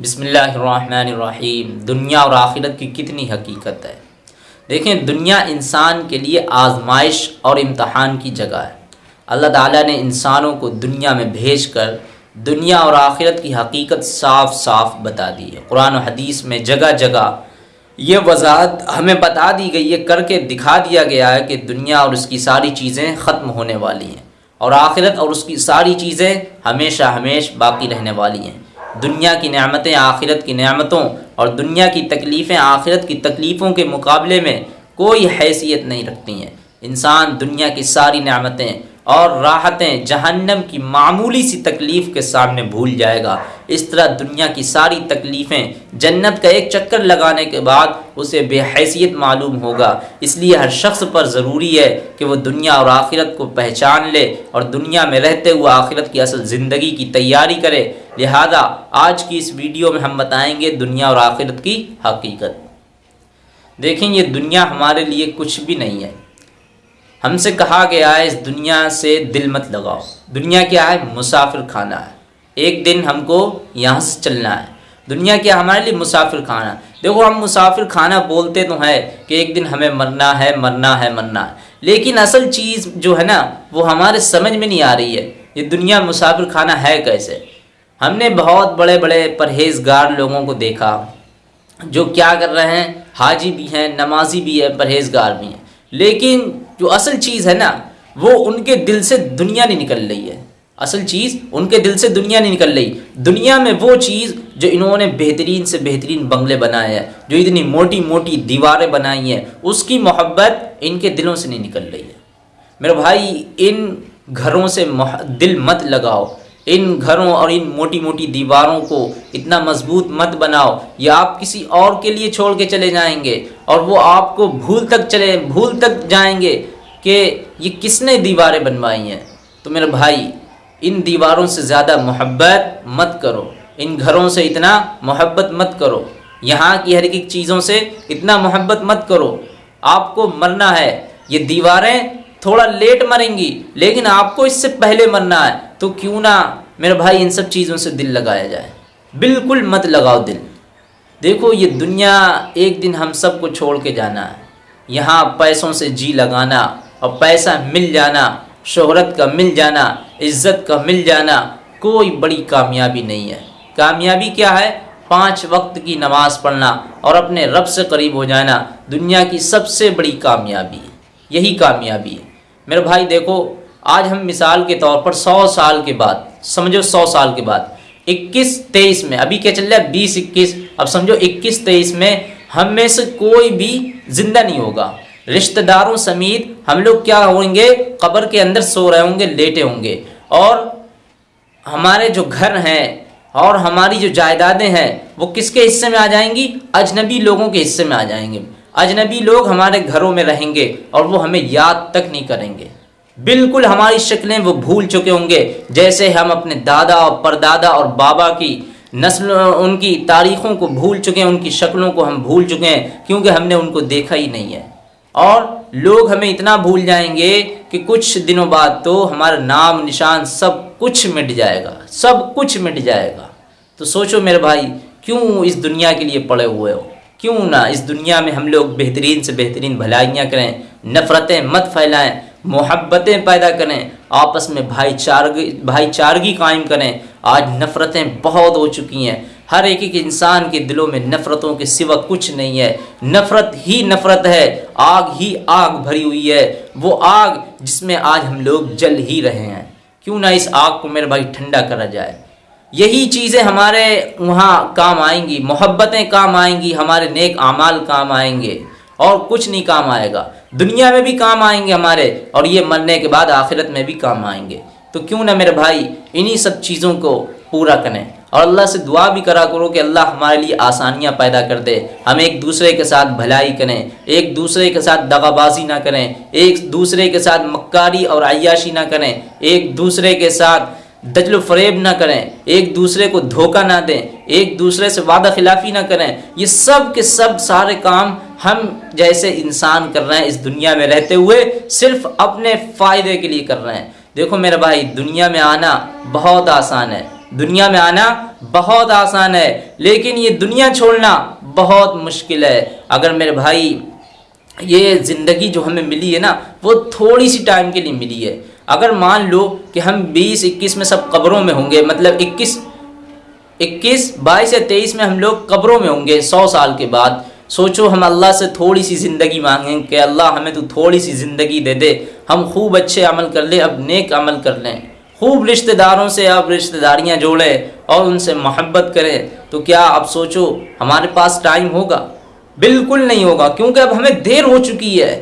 बिसमीम दुनिया और आखिरत की कितनी हकीकत है? देखें, दुनिया इंसान के लिए आजमाइश और इम्तहान की जगह है। अल्लाह ताला ने इंसानों को दुनिया में भेज कर दुनिया और आखिरत की हकीकत साफ़ साफ़ बता दी है। कुरान और हदीस में जगह जगह ये वजाहत हमें बता दी गई है, करके दिखा दिया गया है कि दुनिया और उसकी सारी चीज़ें ख़त्म होने वाली हैं और आखिरत और उसकी सारी चीज़ें हमेशा हमेश बाकी रहने वाली हैं। दुनिया की नियामतें आखिरत की नियामतों और दुनिया की तकलीफ़ें आखिरत की तकलीफ़ों के मुकाबले में कोई हैसियत नहीं रखती हैं। इंसान दुनिया की सारी नेमतें और राहतें जहन्नम की मामूली सी तकलीफ़ के सामने भूल जाएगा। इस तरह दुनिया की सारी तकलीफ़ें जन्नत का एक चक्कर लगाने के बाद उसे बेहैसियत मालूम होगा। इसलिए हर शख्स पर ज़रूरी है कि वह दुनिया और आखिरत को पहचान ले और दुनिया में रहते हुए आखिरत की असल ज़िंदगी की तैयारी करे। लिहाजा आज की इस वीडियो में हम बताएँगे दुनिया और आखिरत की हकीकत। देखें, ये दुनिया हमारे लिए कुछ भी नहीं है। हमसे कहा गया है, इस दुनिया से दिल मत लगाओ। दुनिया क्या है? मुसाफिर खाना है। एक दिन हमको यहाँ से चलना है। दुनिया क्या हमारे लिए मुसाफिर खाना देखो, हम मुसाफिर खाना बोलते तो है कि एक दिन हमें मरना है मरना है मरना है। लेकिन असल चीज़ जो है ना, वो हमारे समझ में नहीं आ रही है। ये दुनिया मुसाफिर खाना है कैसे? हमने बहुत बड़े बड़े परहेजगार लोगों को देखा, जो क्या कर रहे हैं? हाजी भी हैं, नमाजी भी है, परहेजगार भी हैं। लेकिन जो असल चीज़ है ना, वो उनके दिल से दुनिया नहीं निकल रही है। असल चीज़ उनके दिल से दुनिया नहीं निकल रही। दुनिया में वो चीज़ जो इन्होंने बेहतरीन से बेहतरीन बंगले बनाए हैं, जो इतनी मोटी मोटी दीवारें बनाई हैं, उसकी मोहब्बत इनके दिलों से नहीं निकल रही है। मेरे भाई, इन घरों से दिल मत लगाओ। इन घरों और इन मोटी मोटी दीवारों को इतना मज़बूत मत बनाओ या आप किसी और के लिए छोड़ के चले जाएँगे और वो आपको भूल तक चले, भूल तक जाएँगे कि ये किसने दीवारें बनवाई हैं। तो मेरे भाई, इन दीवारों से ज़्यादा मोहब्बत मत करो। इन घरों से इतना मोहब्बत मत करो। यहाँ की हर एक चीज़ों से इतना मोहब्बत मत करो। आपको मरना है। ये दीवारें थोड़ा लेट मरेंगी, लेकिन आपको इससे पहले मरना है। तो क्यों ना मेरे भाई इन सब चीज़ों से दिल लगाया जाए। बिल्कुल मत लगाओ दिल। देखो, ये दुनिया एक दिन हम सबको छोड़ के जाना है। यहाँ पैसों से जी लगाना और पैसा मिल जाना, शोहरत का मिल जाना, इज़्ज़त का मिल जाना, कोई बड़ी कामयाबी नहीं है। कामयाबी क्या है? पाँच वक्त की नमाज़ पढ़ना और अपने रब से करीब हो जाना दुनिया की सबसे बड़ी कामयाबी यही कामयाबी है। मेरे भाई, देखो, आज हम मिसाल के तौर पर सौ साल के बाद समझो सौ साल के बाद। इक्कीस तेईस में, अभी क्या चल रहा है? बीस इक्कीस। अब समझो इक्कीस तेईस में हम में से कोई भी ज़िंदा नहीं होगा। रिश्तेदारों समेत हम लोग क्या होंगे? कब्र के अंदर सो रहे होंगे, लेटे होंगे। और हमारे जो घर हैं और हमारी जो जायदादें हैं, वो किसके हिस्से में आ जाएँगी? अजनबी लोगों के हिस्से में आ जाएँगे। अजनबी लोग हमारे घरों में रहेंगे और वो हमें याद तक नहीं करेंगे। बिल्कुल हमारी शक्लें वो भूल चुके होंगे। जैसे हम अपने दादा और परदादा और बाबा की नस्ल, उनकी तारीख़ों को भूल चुके हैं, उनकी शक्लों को हम भूल चुके हैं, क्योंकि हमने उनको देखा ही नहीं है। और लोग हमें इतना भूल जाएँगे कि कुछ दिनों बाद तो हमारा नाम, निशान सब कुछ मिट जाएगा, सब कुछ मिट जाएगा। तो सोचो मेरे भाई, क्यों इस दुनिया के लिए पड़े हुए हो? क्यों ना इस दुनिया में हम लोग बेहतरीन से बेहतरीन भलाइयाँ करें, नफ़रतें मत फैलाएँ मोहब्बतें पैदा करें, आपस में भाईचारगी भाईचारगी कायम करें। आज नफ़रतें बहुत हो चुकी हैं। हर एक एक इंसान के दिलों में नफ़रतों के सिवा कुछ नहीं है। नफ़रत ही नफ़रत है, आग ही आग भरी हुई है। वो आग जिसमें आज हम लोग जल ही रहे हैं। क्यों ना इस आग को मेरे भाई ठंडा करा जाए? यही चीज़ें हमारे वहाँ काम आएँगी। मोहब्बतें काम आएँगी, हमारे नेक आमाल काम आएँगे। और कुछ नहीं काम आएगा। दुनिया में भी काम आएँगे हमारे और ये मरने के बाद आखिरत में भी काम आएँगे। तो क्यों ना मेरे भाई इन्हीं सब चीज़ों को पूरा करें और अल्लाह से दुआ भी करा करो कि अल्लाह हमारे लिए आसानियाँ पैदा कर दे। हम एक दूसरे के साथ भलाई करें, एक दूसरे के साथ दगाबाजी ना करें, एक दूसरे के साथ मक्कारी और अयाशी ना करें, एक दूसरे के साथ दजल फरेब ना करें, एक दूसरे को धोखा ना दें, एक दूसरे से वादा खिलाफ़ी ना करें। ये सब के सब सारे काम हम जैसे इंसान कर रहे हैं इस दुनिया में रहते हुए, सिर्फ़ अपने फ़ायदे के लिए कर रहे हैं। देखो मेरे भाई, दुनिया में आना बहुत आसान है। दुनिया में आना बहुत आसान है, लेकिन ये दुनिया छोड़ना बहुत मुश्किल है। अगर मेरे भाई, ये ज़िंदगी जो हमें मिली है ना, वो थोड़ी सी टाइम के लिए मिली है। अगर मान लो कि हम 20 21 में सब कब्रों में होंगे मतलब 21 21 22 या 23 में हम लोग कब्रों में होंगे 100 साल के बाद सोचो, हम अल्लाह से थोड़ी सी ज़िंदगी मांगें कि अल्लाह हमें तो थोड़ी सी ज़िंदगी दे दे। हम खूब अच्छे अमल कर लें, अब नेक अमल कर लें। खूब रिश्तेदारों से अब रिश्तेदारियाँ जोड़ें और उनसे मोहब्बत करें। तो क्या अब सोचो, हमारे पास टाइम होगा? बिल्कुल नहीं होगा, क्योंकि अब हमें देर हो चुकी है।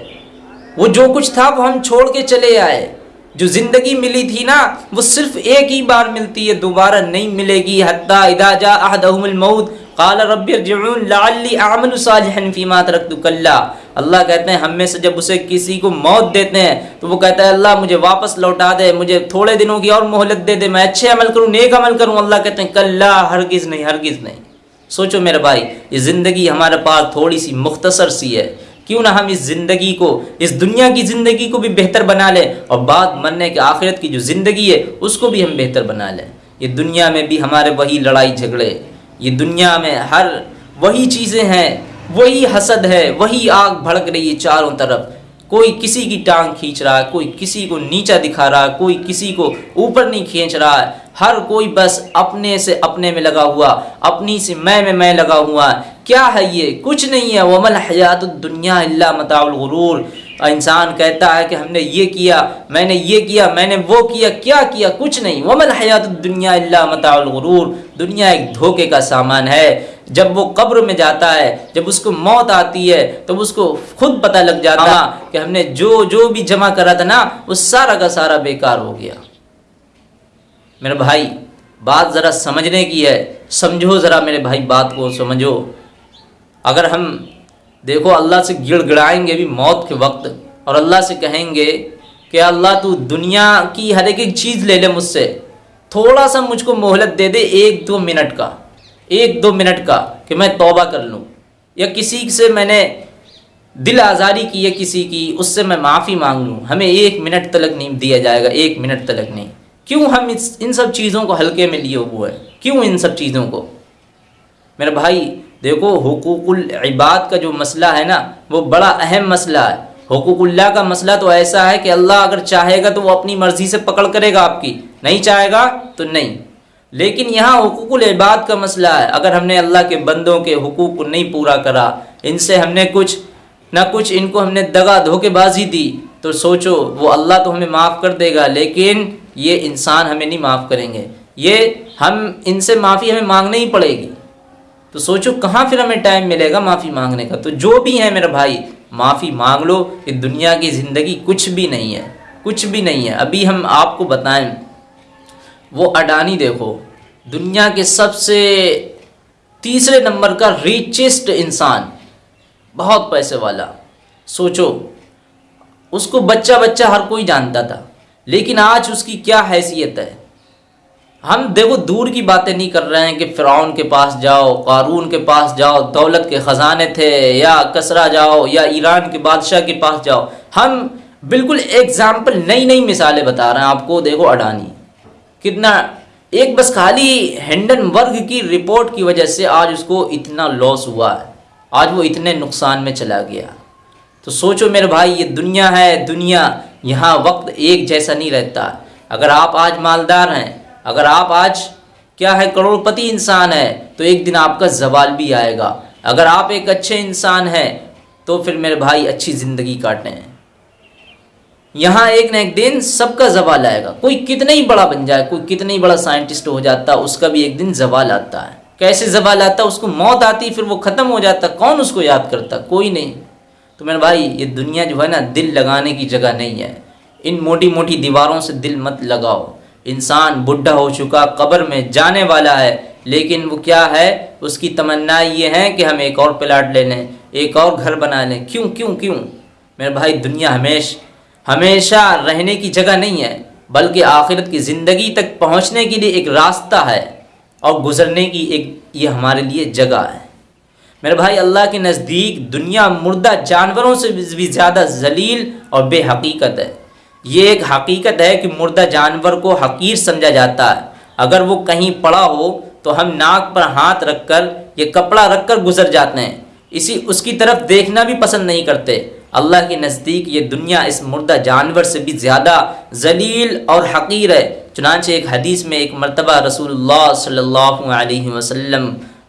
वो जो कुछ था, वो हम छोड़ के चले आए। जो ज़िंदगी मिली थी ना, वो सिर्फ़ एक ही बार मिलती है, दोबारा नहीं मिलेगी। हत्ता इदाजा अहदहुल मऊत काल रबी आमन फ़ीमा तरक कल्ला। अल्लाह कहते हैं, हम में से जब उसे किसी को मौत देते हैं तो वो कहता है, अल्लाह, मुझे वापस लौटा दे, मुझे थोड़े दिनों की और मोहलत दे दे, मैं अच्छे अमल करूँ, नेक अमल करूँ। अल्लाह कहते हैं, कल्ला, हरगिज़ नहीं हरगिज़ नहीं। सोचो मेरे भाई, ये ज़िंदगी हमारे पास थोड़ी सी मुख्तसर सी है। क्यों ना हम इस ज़िंदगी को, इस दुनिया की ज़िंदगी को भी बेहतर बना लें और बाद मरने के आखिरत की जो ज़िंदगी है, उसको भी हम बेहतर बना लें। ये दुनिया में भी हमारे वही लड़ाई झगड़े ये दुनिया में हर वही चीज़ें हैं, वही हसद है, वही आग भड़क रही है चारों तरफ़। कोई किसी की टांग खींच रहा है, कोई किसी को नीचा दिखा रहा है, कोई किसी को ऊपर नहीं खींच रहा है। हर कोई बस अपने से अपने में लगा हुआ, अपनी से मैं में मैं लगा हुआ क्या है ये? कुछ नहीं है। वमल हयात दुनिया मताउलगरूर इंसान कहता है कि हमने ये किया मैंने ये किया मैंने वो किया क्या किया? कुछ नहीं। वमल हयात दुनिया मताउलगरूर दुनिया एक धोखे का सामान है। जब वो कब्र में जाता है जब उसको मौत आती है तो उसको खुद पता लग जाता हाँ। कि हमने जो जो भी जमा करा था ना वो सारा का सारा बेकार हो गया। मेरे भाई बात ज़रा समझने की है। समझो ज़रा मेरे भाई बात को समझो। अगर हम देखो, अल्लाह से गिड़गिड़ाएँगे भी मौत के वक्त और अल्लाह से कहेंगे कि अल्लाह तू दुनिया की हर एक चीज़ ले ले मुझसे। थोड़ा सा मुझको मोहलत दे दे एक दो मिनट का, एक दो मिनट का कि मैं तौबा कर लूँ। या किसी से मैंने दिल आज़ारी की है किसी की, उससे मैं माफ़ी मांग लूँ। हमें एक मिनट तलक नहीं दिया जाएगा, एक मिनट तलक नहीं। क्यों हम इस, इन सब चीज़ों को हल्के में लिए हुए हैं? क्यों इन सब चीज़ों को? मेरे भाई देखो, हुकूकुल इबाद का जो मसला है ना, वो बड़ा अहम मसला है। हुकूकुल्ला का मसला तो ऐसा है कि अल्लाह अगर चाहेगा तो वो अपनी मर्ज़ी से पकड़ करेगा आपकी। नहीं चाहेगा तो नहीं। लेकिन यहाँ हुकूकुल इबाद का मसला है। अगर हमने अल्लाह के बंदों के हुकूक को नहीं पूरा करा, इनसे हमने कुछ, ना कुछ इनको हमने दगा धोखेबाजी दी तो सोचो, वो अल्लाह तो हमें माफ़ कर देगा, लेकिन ये इंसान हमें नहीं माफ़ करेंगे। ये हम, इनसे माफ़ी हमें मांगनी ही पड़ेगी। तो सोचो कहाँ फिर हमें टाइम मिलेगा माफ़ी मांगने का? तो जो भी है मेरा भाई, माफ़ी मांग लो कि दुनिया की ज़िंदगी कुछ भी नहीं है, कुछ भी नहीं है। अभी हम आपको बताएँ, वो अडानी देखो, दुनिया के सबसे तीसरे नंबर का रिचेस्ट इंसान, बहुत पैसे वाला। सोचो, उसको बच्चा बच्चा हर कोई जानता था, लेकिन आज उसकी क्या हैसियत है? हम देखो दूर की बातें नहीं कर रहे हैं कि फ़िरौन के पास जाओ, कारून के पास जाओ, दौलत के ख़जाने थे, या कसरा जाओ, या ईरान के बादशाह के पास जाओ। हम बिल्कुल एग्ज़ाम्पल नई नई मिसालें बता रहे हैं। आपको देखो अडानी। कितना, एक बस खाली हेंडन वर्ग की रिपोर्ट की वजह से आज उसको इतना लॉस हुआ है। आज वो इतने नुकसान में चला गया। तो सोचो मेरे भाई, ये दुनिया है, दुनिया, यहाँ वक्त एक जैसा नहीं रहता। अगर आप आज मालदार हैं अगर आप आज, क्या है, करोड़पति इंसान है तो एक दिन आपका जवाल भी आएगा। अगर आप एक अच्छे इंसान हैं तो फिर मेरे भाई अच्छी ज़िंदगी काटें यहाँ एक ना एक दिन सबका जवाल आएगा। कोई कितना ही बड़ा बन जाए, कोई कितना ही बड़ा साइंटिस्ट हो जाता है उसका भी एक दिन जवाल आता है। कैसे जवाल आता, उसको मौत आती, फिर वो ख़त्म हो जाता, कौन उसको याद करता? कोई नहीं। तो मेरे भाई, ये दुनिया जो है ना, दिल लगाने की जगह नहीं है। इन मोटी मोटी दीवारों से दिल मत लगाओ। इंसान बुढ़ा हो चुका कब्र में जाने वाला है, लेकिन वो क्या है? उसकी तमन्ना ये है कि हम एक और प्लाट ले लें, एक और घर बना लें। क्यों क्यों क्यों? मेरे भाई, दुनिया हमेश, हमेशा रहने की जगह नहीं है, बल्कि आखिरत की ज़िंदगी तक पहुँचने के लिए एक रास्ता है और गुज़रने की एक ये हमारे लिए जगह है। मेरे भाई, अल्लाह के नज़दीक दुनिया मुर्दा जानवरों से भी ज़्यादा जलील और बेहकीकत है। ये एक हकीकत है कि मुर्दा जानवर को हकीर समझा जाता है। अगर वो कहीं पड़ा हो तो हम नाक पर हाथ रखकर, ये कपड़ा रखकर गुजर जाते हैं। इसी, उसकी तरफ़ देखना भी पसंद नहीं करते। अल्लाह के नज़दीक ये दुनिया इस मुर्दा जानवर से भी ज़्यादा जलील और हकीर है। चुनानचे एक हदीस में एक मरतबा रसूलुल्लाह सल्लल्लाहु अलैहि वसल्लम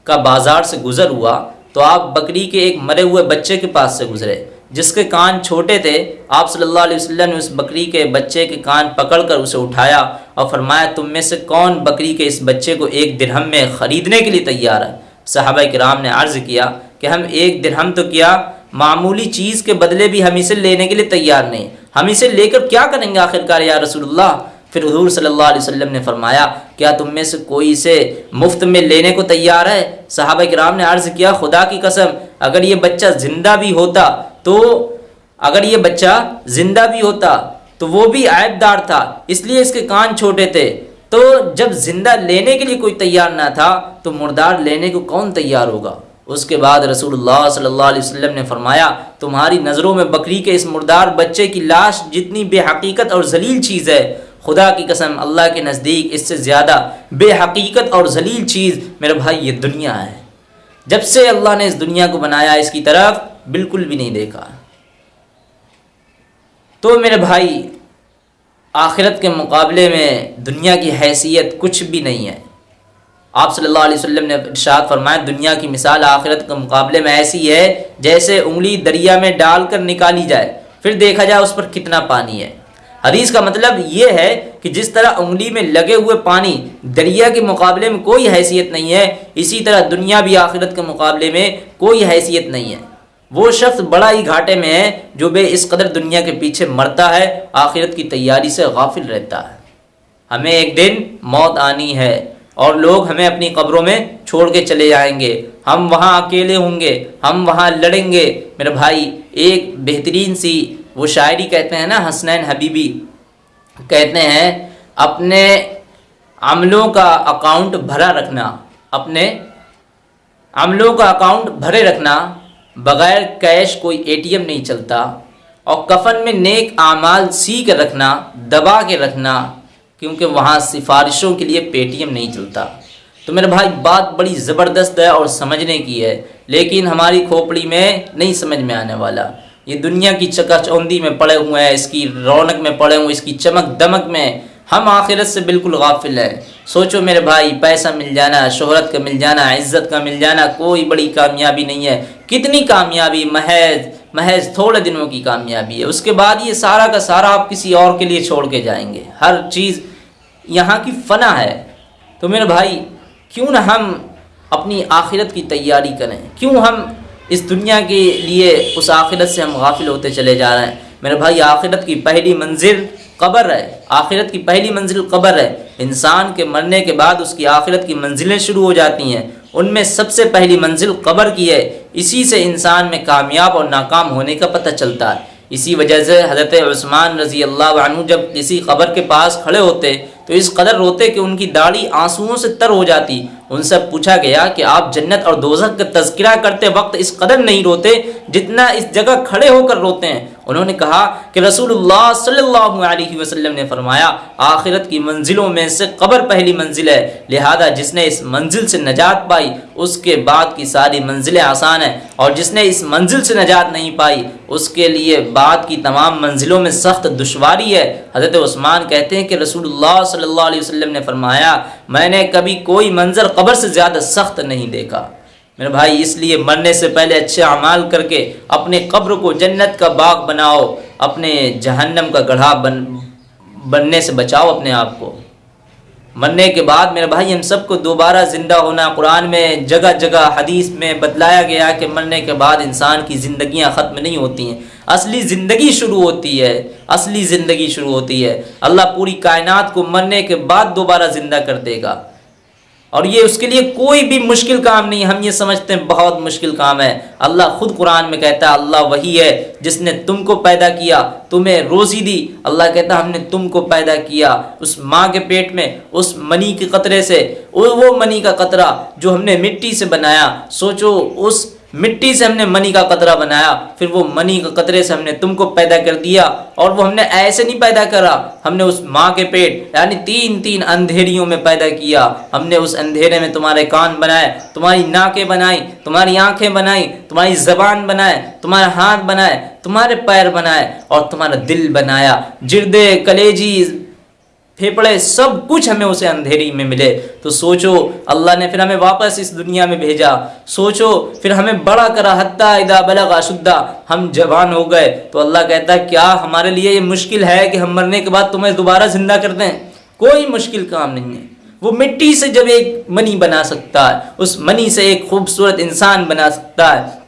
का बाज़ार से गुज़र हुआ तो आप बकरी के एक मरे हुए बच्चे के पास से गुज़रे। जिसके कान छोटे थे, आप सल्लल्लाहु अलैहि वसल्लम ने उस बकरी के बच्चे के कान पकड़कर उसे उठाया और फरमाया, तुम में से कौन बकरी के इस बच्चे को एक दिरहम में ख़रीदने के लिए तैयार है? साहबा कराम ने अर्ज़ किया कि हम एक दिरहम तो किया मामूली चीज़ के बदले भी हम इसे लेने के लिए तैयार नहीं। हम इसे लेकर क्या करेंगे आखिरकार या रसूलुल्लाह? फिर हजूर सल्लल्लाहु अलैहि वसल्लम ने फरमाया, क्या तुम में से कोई इसे मुफ़्त में लेने को तैयार है? साहब कराम ने अर्ज़ किया, खुदा की कसम, अगर ये बच्चा ज़िंदा भी होता तो अगर ये बच्चा ज़िंदा भी होता तो वो भी आयबदार था, इसलिए इसके कान छोटे थे। तो जब ज़िंदा लेने के लिए कोई तैयार ना था तो मुर्दार लेने को कौन तैयार होगा? उसके बाद रसूलुल्लाह सल्लल्लाहु अलैहि वसल्लम ने फरमाया, तुम्हारी नज़रों में बकरी के इस मुर्दार बच्चे की लाश जितनी बेहकीकत और जलील चीज़ है, खुदा की कसम, अल्लाह के नज़दीक इससे ज़्यादा बेहकीकत और जलील चीज़ मेरे भाई, ये दुनिया है। जब से अल्लाह ने इस दुनिया को बनाया इसकी तरफ़ बिल्कुल भी नहीं देखा। तो मेरे भाई, आखिरत के मुकाबले में दुनिया की हैसियत कुछ भी नहीं है। आप सल्लल्लाहु अलैहि वसल्लम ने इरशाद फरमाया, दुनिया की मिसाल आखिरत के मुकाबले में ऐसी है, जैसे उंगली दरिया में डालकर निकाली जाए, फिर देखा जाए उस पर कितना पानी है। हदीस का मतलब ये है कि जिस तरह उंगली में लगे हुए पानी दरिया के मुकाबले में कोई हैसियत नहीं है, इसी तरह दुनिया भी आखिरत के मुकाबले में कोई हैसियत नहीं है। वो शख्स बड़ा ही घाटे में है, जो बे इस कदर दुनिया के पीछे मरता है, आखिरत की तैयारी से गाफिल रहता है। हमें एक दिन मौत आनी है, और लोग हमें अपनी कब्रों में छोड़ के चले जाएँगे। हम वहाँ अकेले होंगे, हम वहाँ लड़ेंगे। मेरे भाई, एक बेहतरीन सी, वो शायरी कहते हैं ना, हसनैन हबीबी, कहते हैं, अपने अमलों का अकाउंट भरा रखना, अपने अमलों का अकाउंट भरे रखना बग़ैर कैश कोई एटीएम नहीं चलता। और कफन में नेक आमाल सी के रखना, दबा के रखना, क्योंकि वहाँ सिफारिशों के लिए पेटीएम नहीं चलता। तो मेरे भाई, बात बड़ी ज़बरदस्त है और समझने की है, लेकिन हमारी खोपड़ी में नहीं समझ में आने वाला। ये दुनिया की चकाचौंधी में पड़े हुए हैं, इसकी रौनक में पड़े हुए इसकी चमक दमक में हम आखिरत से बिल्कुल गाफिल हैं। सोचो मेरे भाई, पैसा मिल जाना, शोहरत का मिल जाना, इज़्ज़त का मिल जाना, कोई बड़ी कामयाबी नहीं है। कितनी कामयाबी? महज महज थोड़े दिनों की कामयाबी है। उसके बाद ये सारा का सारा आप किसी और के लिए छोड़ के जाएँगे। हर चीज़ यहाँ की फना है। तो मेरे भाई, क्यों ना हम अपनी आखिरत की तैयारी करें? क्यों हम इस दुनिया के लिए, उस आखिरत से हम गाफिल होते चले जा रहे हैं? मेरे भाई, आखिरत की पहली मंजिल कब्र है, आखिरत की पहली मंजिल कबर है। इंसान के मरने के बाद उसकी आखिरत की मंजिलें शुरू हो जाती हैं। उनमें सबसे पहली मंजिल कबर की है। इसी से इंसान में कामयाब और नाकाम होने का पता चलता है। इसी वजह से हज़रत उस्मान रज़ी अल्लाह जब किसी कब्र के पास खड़े होते तो इस कदर रोते कि उनकी दाढ़ी आंसुओं से तर हो जाती। उनसे पूछा गया कि आप जन्नत और दोजक का तस्करा करते वक्त इस कदर नहीं रोते जितना इस जगह खड़े होकर रोते हैं। उन्होंने कहा कि रसूलुल्लाह सल्लल्लाहु अलैहि वसल्लम ने फरमाया, आखिरत की मंजिलों में से कब्र पहली मंजिल है, लिहाजा जिसने इस मंजिल से नजात पाई, उसके बाद की सारी मंजिलें आसान हैं। और जिसने इस मंजिल से नजात नहीं पाई, उसके लिए बाद की तमाम मंजिलों में सख्त दुशारी है। हज़रत उस्मान कहते हैं कि रसूलुल्लाह सल्लल्लाहु अलैहि वसल्लम ने फरमाया, मैंने कभी कोई मंजर कब्र से ज़्यादा सख्त नहीं देखा। मेरे भाई, इसलिए मरने से पहले अच्छे अमाल करके अपने कब्र को जन्नत का बाग बनाओ, अपने जहन्नम का गढ़ा बन, बनने से बचाओ अपने आप को। मरने के बाद मेरे भाई, हम सबको दोबारा ज़िंदा होना कुरान में जगह जगह हदीस में बतलाया गया कि मरने के बाद इंसान की ज़िंदगियाँ ख़त्म नहीं होती हैं। असली ज़िंदगी शुरू होती है, असली ज़िंदगी शुरू होती है। अल्लाह पूरी कायनात को मरने के बाद दोबारा ज़िंदा कर देगा। और ये उसके लिए कोई भी मुश्किल काम नहीं, हम ये समझते हैं बहुत मुश्किल काम है। अल्लाह खुद कुरान में कहता है, अल्लाह वही है जिसने तुमको पैदा किया, तुम्हें रोज़ी दी। अल्लाह कहता हमने तुमको पैदा किया उस माँ के पेट में, उस मनी के कतरे से वो मनी का कतरा जो हमने मिट्टी से बनाया। सोचो उस मिट्टी से हमने मनी का कतरा बनाया, फिर वो मनी के कतरे से हमने तुमको पैदा कर दिया, और वो हमने ऐसे नहीं पैदा करा। हमने उस माँ के पेट, यानी तीन तीन अंधेरियों में पैदा किया। हमने उस अंधेरे में तुम्हारे कान बनाए, तुम्हारी नाकें बनाई, तुम्हारी आँखें बनाई, तुम्हारी जबान बनाए, तुम्हारे हाथ बनाए, तुम्हारे पैर बनाए, और तुम्हारा दिल बनाया। जिरदे कलेजी फेफड़े, सब कुछ हमें उसे अंधेरी में मिले। तो सोचो, अल्लाह ने फिर हमें वापस इस दुनिया में भेजा। सोचो, फिर हमें बड़ा करा, हत्ता इदा बलगा शुद्धा हम जवान हो गए। तो अल्लाह कहता है, क्या हमारे लिए ये मुश्किल है कि हम मरने के बाद तुम्हें दोबारा ज़िंदा कर दें? कोई मुश्किल काम नहीं है। वो मिट्टी से जब एक मनी बना सकता है, उस मनी से एक खूबसूरत इंसान बना सकता है।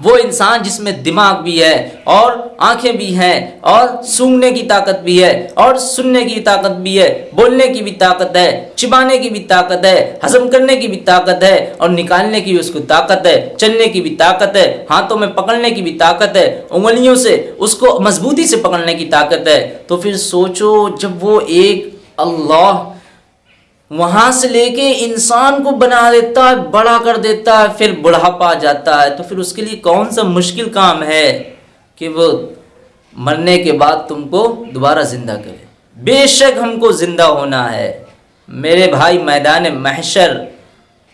वो इंसान जिसमें दिमाग भी है और आँखें भी हैं और सूंघने की ताकत भी है और सुनने की ताकत भी है, बोलने की भी ताकत है, चिबाने की भी ताकत है, हजम करने की भी ताकत है और निकालने की उसको ताकत है, चलने की भी ताकत है, हाथों में पकड़ने की भी ताकत है, उंगलियों से उसको मजबूती से पकड़ने की ताकत है। तो फिर सोचो जब वो एक अल्लाह वहाँ से लेके इंसान को बना देता है, बड़ा कर देता है, फिर बुढ़ापा जाता है। तो फिर उसके लिए कौन सा मुश्किल काम है कि वो मरने के बाद तुमको दोबारा ज़िंदा करे? बेशक हमको ज़िंदा होना है। मेरे भाई मैदान महशर,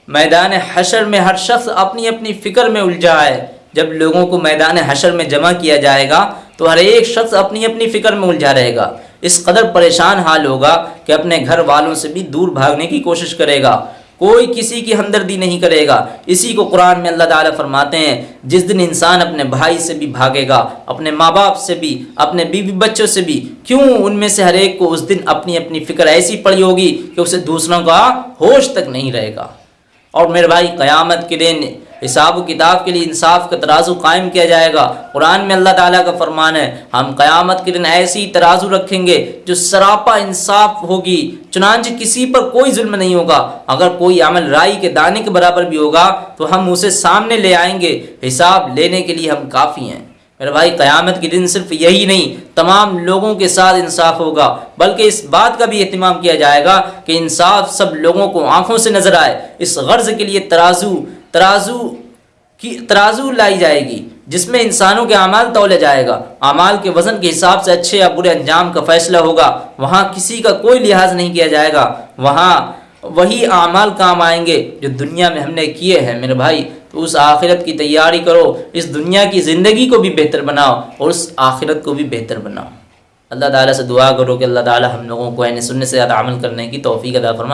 मैदान हशर में हर शख्स अपनी अपनी फ़िक्र में उलझा है। जब लोगों को मैदान हशर में जमा किया जाएगा तो हर एक शख्स अपनी अपनी फ़िक्र में उलझा रहेगा। इस कदर परेशान हाल होगा कि अपने घर वालों से भी दूर भागने की कोशिश करेगा। कोई किसी की हमदर्दी नहीं करेगा। इसी को कुरान में अल्लाह ताला फरमाते हैं, जिस दिन इंसान अपने भाई से भी भागेगा, अपने माँ बाप से भी, अपने बीवी बच्चों से भी, क्यों उनमें से हर एक को उस दिन अपनी अपनी फ़िक्र ऐसी पड़ी होगी कि उसे दूसरों का होश तक नहीं रहेगा। और मेरे भाई, क़यामत के दिन हिसाब किताब के लिए इंसाफ का तराजू कायम किया जाएगा। कुरान में अल्लाह ताला का फरमान है, हम क़यामत के दिन ऐसी तराजू रखेंगे जो सरापा इंसाफ होगी, चुनाच किसी पर कोई जुल्म नहीं होगा। अगर कोई अमल राई के दाने के बराबर भी होगा तो हम उसे सामने ले आएँगे। हिसाब लेने के लिए हम काफ़ी हैं। मेरे भाई, क़यामत के दिन सिर्फ़ यही नहीं, तमाम लोगों के साथ इंसाफ होगा। बल्कि इस बात का भी अहतमाम किया जाएगा कि इंसाफ सब लोगों को आँखों से नज़र आए। इस गर्ज के लिए तराजू तराजू की, तराजू लाई जाएगी, जिसमें इंसानों के अमाल तोले जाएगा। अमाल के वज़न के हिसाब से अच्छे या बुरे अंजाम का फैसला होगा। वहाँ किसी का कोई लिहाज नहीं किया जाएगा। वहाँ वही अमाल काम आएँगे जो दुनिया में हमने किए हैं। मेरे भाई तो उस आखिरत की तैयारी करो। इस दुनिया की ज़िंदगी को भी बेहतर बनाओ और उस आखिरत को भी बेहतर बनाओ। अल्लाह ताला से दुआ करो कि अल्लाह ताला हम लोगों को सुनने से ज़्यादा अमल करने की तोफ़ी अदा फरमा।